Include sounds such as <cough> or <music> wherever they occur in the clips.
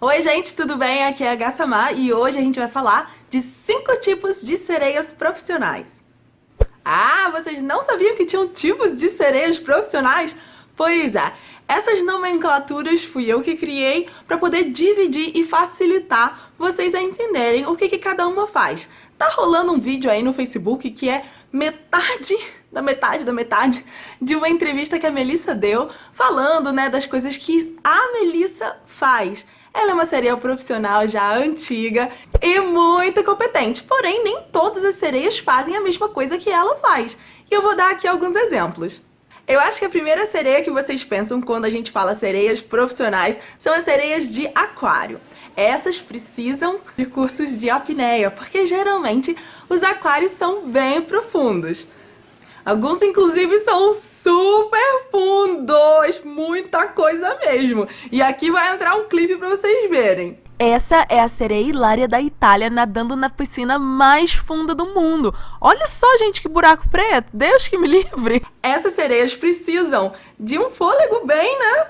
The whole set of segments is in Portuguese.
Oi gente, tudo bem? Aqui é a Gassamar e hoje a gente vai falar de 5 tipos de sereias profissionais. Ah, vocês não sabiam que tinham tipos de sereias profissionais? Pois é, essas nomenclaturas fui eu que criei para poder dividir e facilitar vocês a entenderem o que, que cada uma faz. Tá rolando um vídeo aí no Facebook que é metade da metade da metade de uma entrevista que a Melissa deu falando né, das coisas que a Melissa faz. Ela é uma sereia profissional já antiga e muito competente, porém nem todas as sereias fazem a mesma coisa que ela faz. E eu vou dar aqui alguns exemplos. Eu acho que a primeira sereia que vocês pensam quando a gente fala sereias profissionais são as sereias de aquário. Essas precisam de cursos de apneia, porque geralmente os aquários são bem profundos. Alguns, inclusive, são super fundos, muita coisa mesmo. E aqui vai entrar um clipe pra vocês verem. Essa é a sereia hilária da Itália nadando na piscina mais funda do mundo. Olha só, gente, que buraco preto. Deus que me livre. Essas sereias precisam de um fôlego bem, né?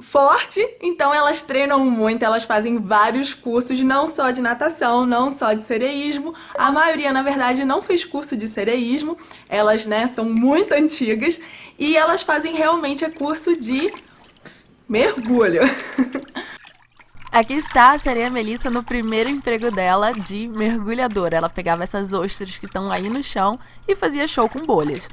forte, então elas treinam muito, elas fazem vários cursos, não só de natação, não só de sereísmo. A maioria, na verdade, não fez curso de sereísmo, elas, né, são muito antigas e elas fazem realmente curso de mergulho. Aqui está a sereia Melissa no primeiro emprego dela de mergulhadora. Ela pegava essas ostras que estão aí no chão e fazia show com bolhas.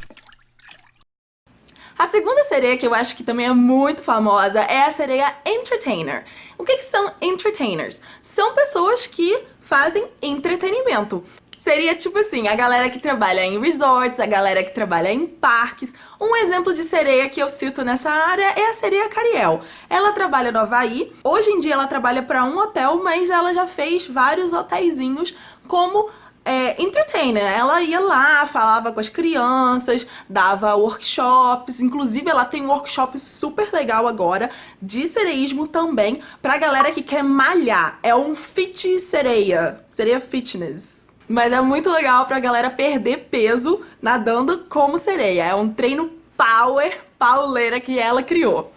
A segunda sereia que eu acho que também é muito famosa é a sereia entertainer. O que, que são entertainers? São pessoas que fazem entretenimento. Seria tipo assim, a galera que trabalha em resorts, a galera que trabalha em parques. Um exemplo de sereia que eu cito nessa área é a sereia Cariel. Ela trabalha no Havaí, hoje em dia ela trabalha para um hotel, mas ela já fez vários hotéisinhos como é, entertainer. Ela ia lá, falava com as crianças, dava workshops, inclusive ela tem um workshop super legal agora de sereísmo também pra galera que quer malhar. É um fit sereia, sereia fitness. Mas é muito legal pra galera perder peso nadando como sereia. É um treino power, pauleira que ela criou.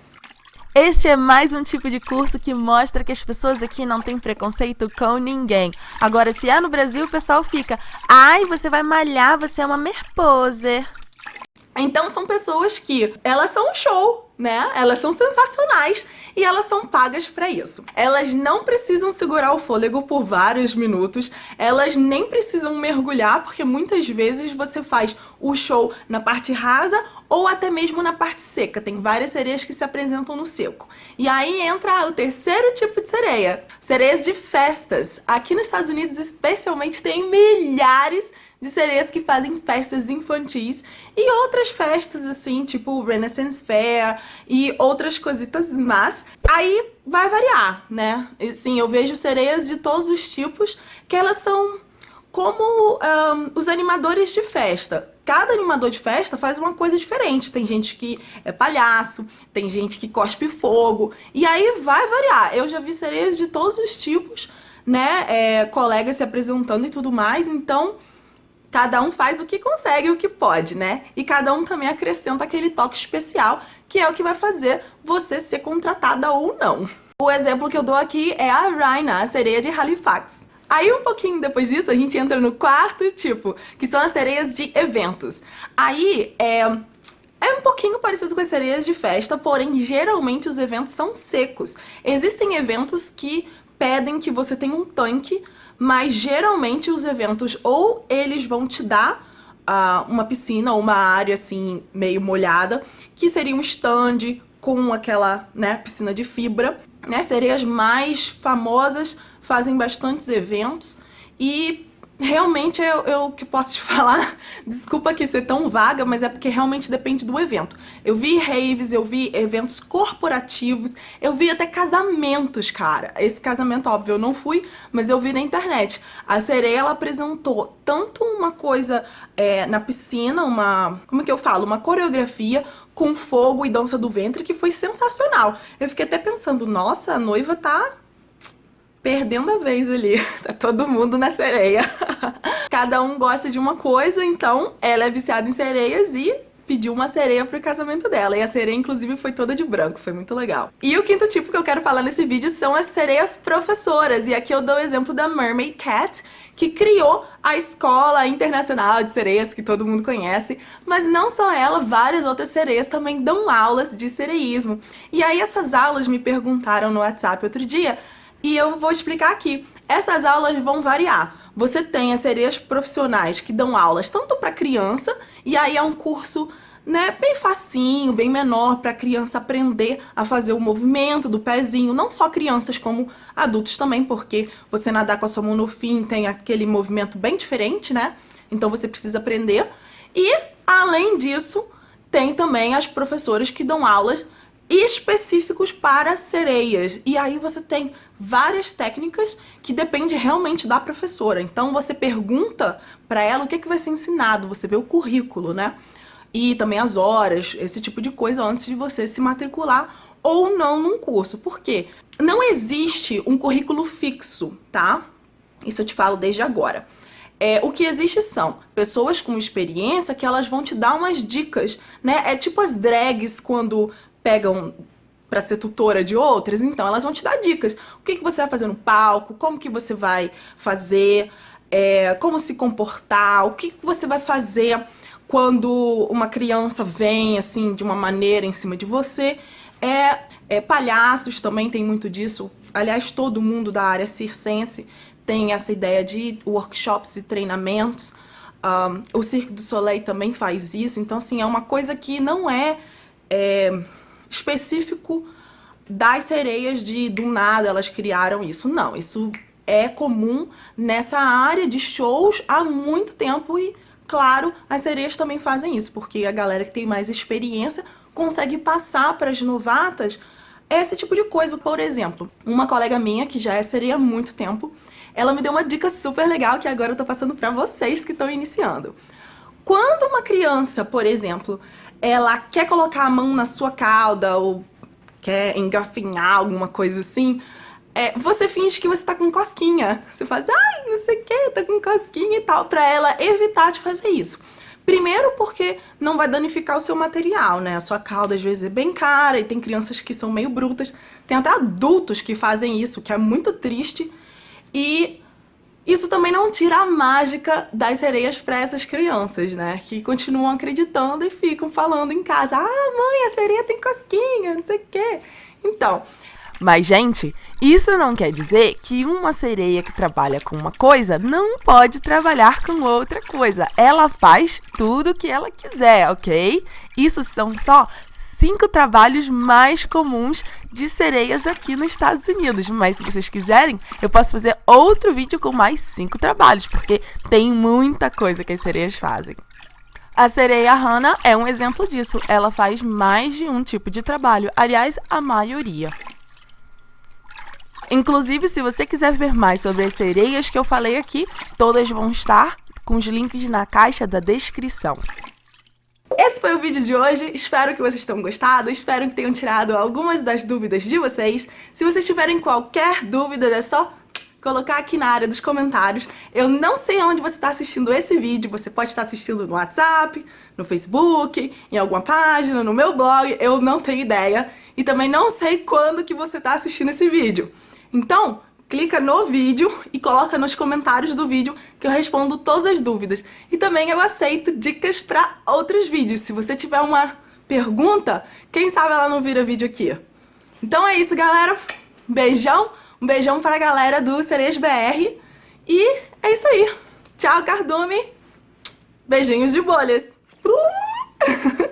Este é mais um tipo de curso que mostra que as pessoas aqui não têm preconceito com ninguém. Agora, se é no Brasil, o pessoal fica, ai, você vai malhar, você é uma merposer. Então são pessoas que, elas são um show, né? Elas são sensacionais e elas são pagas para isso. Elas não precisam segurar o fôlego por vários minutos, elas nem precisam mergulhar, porque muitas vezes você faz o show na parte rasa ou até mesmo na parte seca. Tem várias sereias que se apresentam no seco. E aí entra o terceiro tipo de sereia, sereias de festas. Aqui nos Estados Unidos, especialmente, tem milhares de sereias que fazem festas infantis e outras festas assim, tipo Renaissance Fair e outras cositas más. Aí vai variar, né? E, sim, eu vejo sereias de todos os tipos que elas são como um, os animadores de festa. Cada animador de festa faz uma coisa diferente. Tem gente que é palhaço, tem gente que cospe fogo, e aí vai variar. Eu já vi sereias de todos os tipos, né? É, colegas se apresentando e tudo mais, então cada um faz o que consegue, o que pode, né? E cada um também acrescenta aquele toque especial, que é o que vai fazer você ser contratada ou não. O exemplo que eu dou aqui é a Raina, a sereia de Halifax. Aí um pouquinho depois disso a gente entra no quarto tipo, que são as sereias de eventos. Aí é, é um pouquinho parecido com as sereias de festa, porém geralmente os eventos são secos. Existem eventos que pedem que você tenha um tanque, mas geralmente os eventos ou eles vão te dar uh, uma piscina ou uma área assim meio molhada, que seria um stand com aquela né, piscina de fibra. Né, sereias mais famosas fazem bastantes eventos e realmente eu, eu que posso te <laughs> falar, desculpa que ser tão vaga, mas é porque realmente depende do evento. Eu vi raves, eu vi eventos corporativos, eu vi até casamentos, cara. Esse casamento, óbvio, eu não fui, mas eu vi na internet. A sereia, ela apresentou tanto uma coisa é, na piscina, uma, como é que eu falo, uma coreografia com fogo e dança do ventre que foi sensacional. Eu fiquei até pensando, nossa, a noiva tá perdendo a vez ali. <laughs> Tá todo mundo na sereia. <laughs> Cada um gosta de uma coisa, então ela é viciada em sereias e pediu uma sereia pro casamento dela. E a sereia, inclusive, foi toda de branco. Foi muito legal. E o quinto tipo que eu quero falar nesse vídeo são as sereias professoras. E aqui eu dou o exemplo da Mermaid Cat, que criou a Escola Internacional de Sereias, que todo mundo conhece. Mas não só ela, várias outras sereias também dão aulas de sereísmo. E aí essas aulas me perguntaram no WhatsApp outro dia, e eu vou explicar aqui. Essas aulas vão variar. Você tem as sereias profissionais que dão aulas tanto para criança, e aí é um curso né, bem facinho, bem menor para a criança aprender a fazer o movimento do pezinho, não só crianças como adultos também, porque você nadar com a sua mão no fim tem aquele movimento bem diferente, né? Então você precisa aprender. E além disso, tem também as professoras que dão aulas específicos para sereias. E aí você tem várias técnicas que depende realmente da professora. Então você pergunta para ela o que, é que vai ser ensinado, você vê o currículo, né? E também as horas, esse tipo de coisa antes de você se matricular ou não num curso. Por quê? Não existe um currículo fixo, tá? Isso eu te falo desde agora. É, o que existe são pessoas com experiência que elas vão te dar umas dicas, né? É tipo as drags quando pegam para ser tutora de outras, então elas vão te dar dicas. O que, que você vai fazer no palco, como que você vai fazer, é, como se comportar, o que, que você vai fazer quando uma criança vem, assim, de uma maneira em cima de você. É, é, palhaços também tem muito disso. Aliás, todo mundo da área circense tem essa ideia de workshops e treinamentos. Um, o Cirque du Soleil também faz isso. Então, assim, é uma coisa que não é... é específico das sereias de do nada elas criaram isso. Não, isso é comum nessa área de shows há muito tempo e, claro, as sereias também fazem isso, porque a galera que tem mais experiência consegue passar para as novatas esse tipo de coisa. Por exemplo, uma colega minha, que já é sereia há muito tempo, ela me deu uma dica super legal que agora eu tô passando para vocês que estão iniciando. Quando uma criança, por exemplo, ela quer colocar a mão na sua cauda ou quer engafinhar alguma coisa assim, é, você finge que você tá com cosquinha. Você faz, ai, não sei o que, tá com cosquinha e tal, pra ela evitar de fazer isso. Primeiro porque não vai danificar o seu material, né? A sua cauda às vezes é bem cara e tem crianças que são meio brutas. Tem até adultos que fazem isso, que é muito triste. E isso também não tira a mágica das sereias para essas crianças, né? Que continuam acreditando e ficam falando em casa, ah, mãe, a sereia tem cosquinha, não sei o quê. Então... Mas, gente, isso não quer dizer que uma sereia que trabalha com uma coisa não pode trabalhar com outra coisa. Ela faz tudo o que ela quiser, ok? Isso são só cinco trabalhos mais comuns de sereias aqui nos Estados Unidos. Mas se vocês quiserem, eu posso fazer outro vídeo com mais cinco trabalhos, porque tem muita coisa que as sereias fazem. A sereia Hannah é um exemplo disso. Ela faz mais de um tipo de trabalho, aliás, a maioria. Inclusive, se você quiser ver mais sobre as sereias que eu falei aqui, todas vão estar com os links na caixa da descrição. Esse foi o vídeo de hoje, espero que vocês tenham gostado, espero que tenham tirado algumas das dúvidas de vocês. Se vocês tiverem qualquer dúvida, é só colocar aqui na área dos comentários. Eu não sei onde você está assistindo esse vídeo, você pode estar assistindo no WhatsApp, no Facebook, em alguma página, no meu blog, eu não tenho ideia. E também não sei quando que você está assistindo esse vídeo. Então, clica no vídeo e coloca nos comentários do vídeo que eu respondo todas as dúvidas. E também eu aceito dicas para outros vídeos. Se você tiver uma pergunta, quem sabe ela não vira vídeo aqui. Então é isso, galera. Beijão. Um beijão para a galera do Cerejas BR. E é isso aí. Tchau, Cardume. Beijinhos de bolhas. Uh! <laughs>